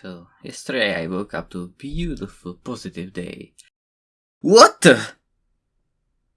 So, yesterday I woke up to a beautiful, positive day. What?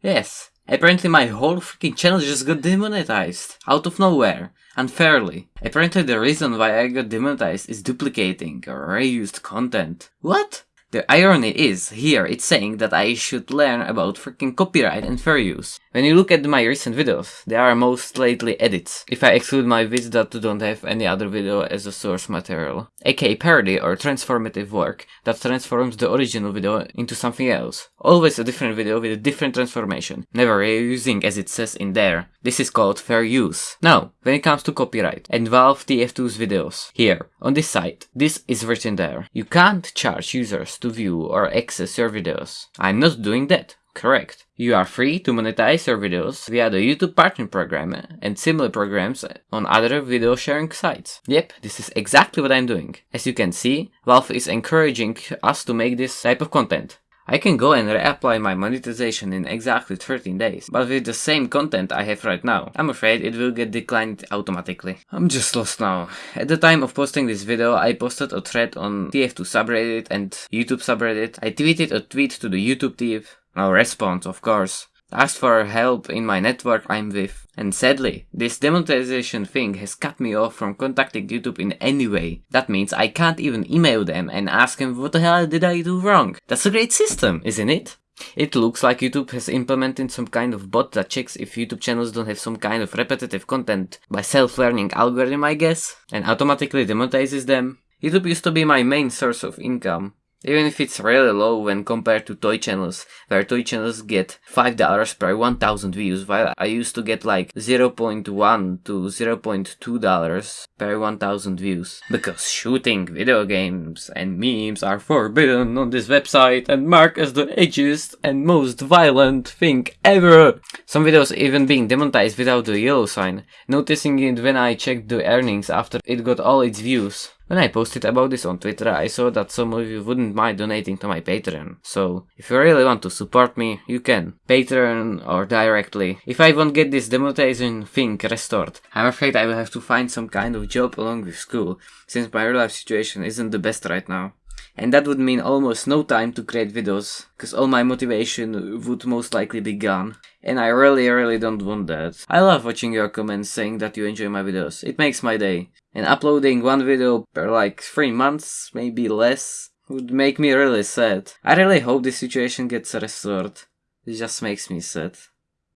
Yes, apparently my whole freaking channel just got demonetized. Out of nowhere. Unfairly. Apparently the reason why I got demonetized is duplicating or reused content. What? The irony is, here it's saying that I should learn about freaking copyright and fair use. When you look at my recent videos, they are most lately edits, if I exclude my vids that don't have any other video as a source material, aka parody or transformative work that transforms the original video into something else. Always a different video with a different transformation, never reusing as it says in there. This is called fair use. Now, when it comes to copyright and Valve TF2's videos, here, on this site, this is written there. You can't charge users to view or access your videos. I'm not doing that. Correct. You are free to monetize your videos via the YouTube Partner Program and similar programs on other video sharing sites. Yep, this is exactly what I'm doing. As you can see, Valve is encouraging us to make this type of content. I can go and reapply my monetization in exactly 13 days, but with the same content I have right now, I'm afraid it will get declined automatically. I'm just lost now. At the time of posting this video, I posted a thread on TF2 subreddit and YouTube subreddit. I tweeted a tweet to the YouTube team, no response of course. Asked for help in my network I'm with. And sadly, this demonetization thing has cut me off from contacting YouTube in any way. That means I can't even email them and ask them what the hell did I do wrong. That's a great system, isn't it? It looks like YouTube has implemented some kind of bot that checks if YouTube channels don't have some kind of repetitive content by self-learning algorithm I guess, and automatically demonetizes them. YouTube used to be my main source of income, even if it's really low when compared to toy channels, where toy channels get $5 per 1000 views, while I used to get like 0.1 to 0.2 per 1000 views. Because shooting video games and memes are forbidden on this website and marked as the edgiest and most violent thing ever. Some videos even being demonetized without the yellow sign, noticing it when I checked the earnings after it got all its views. When I posted about this on Twitter, I saw that some of you wouldn't mind donating to my Patreon. So, if you really want to support me, you can. Patreon or directly. If I won't get this demonetization thing restored, I'm afraid I will have to find some kind of job along with school, since my real life situation isn't the best right now. And that would mean almost no time to create videos, cause all my motivation would most likely be gone. And I really really don't want that. I love watching your comments saying that you enjoy my videos, it makes my day. And uploading one video per like 3 months, maybe less, would make me really sad. I really hope this situation gets restored. It just makes me sad.